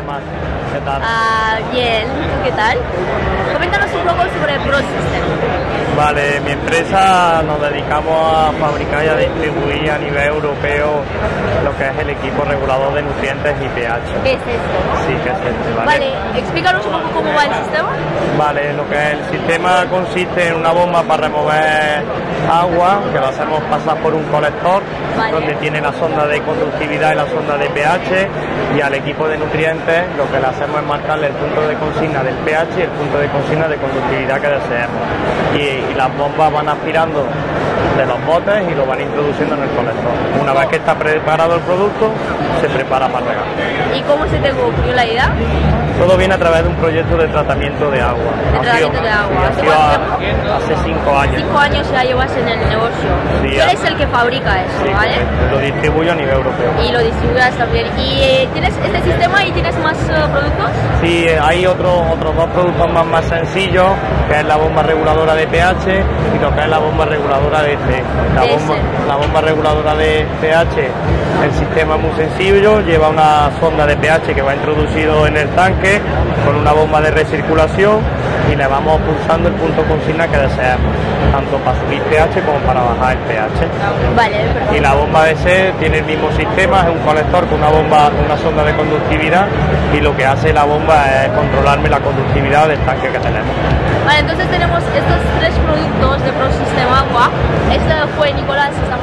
Mar. ¿Qué tal? Ah, bien, ¿tú qué tal? Coméntanos un poco sobre ProSystem. Vale, mi empresa nos dedicamos a fabricar y a distribuir a nivel europeo lo que es el equipo regulador de nutrientes y pH. ¿Qué es esto? Sí, que es este, ¿vale? Vale, explícanos un poco cómo va el sistema. Vale, lo que es el sistema consiste en una bomba para remover agua, que lo hacemos pasar por un colector, Vale. donde tiene la sonda de conductividad y la sonda de pH, y al equipo de nutrientes lo que le hacemos es marcarle el punto de consigna del pH y el punto de consigna de conductividad que deseemos. Y, y las bombas van aspirando de los botes y lo van introduciendo en el colector. Una vez que está preparado el producto, se prepara para regar. ¿Y cómo se te ocurrió la idea? Todo viene a través de un proyecto de tratamiento de agua. De sido- tratamiento de agua. ha ¿Hace a- hace cinco años. Cinco años ya llevas en el negocio. Sí, Tú eres el que fabrica eso, Sí, ¿vale? Lo distribuyo a nivel europeo. Y lo distribuyas también. ¿Y eh, tienes este sistema y tienes más eh, productos? Eh, hay otros otros dos productos más, más sencillos, que es la bomba reguladora de pH y lo que es la bomba reguladora de C. La bomba, la bomba reguladora de pH, el sistema es muy sencillo, lleva una sonda de pH que va introducido en el tanque con una bomba de recirculación y le vamos pulsando el punto consigna que deseamos, tanto para subir pH como para bajar el pH. Vale. Y la bomba de C tiene el mismo sistema, es un colector con una bomba, una sonda de conductividad y lo que hace la bomba es controlarme la conductividad del tanque que tenemos. Vale, entonces tenemos estos tres productos de ProSystem Agua. Este fue Nicolás, estamos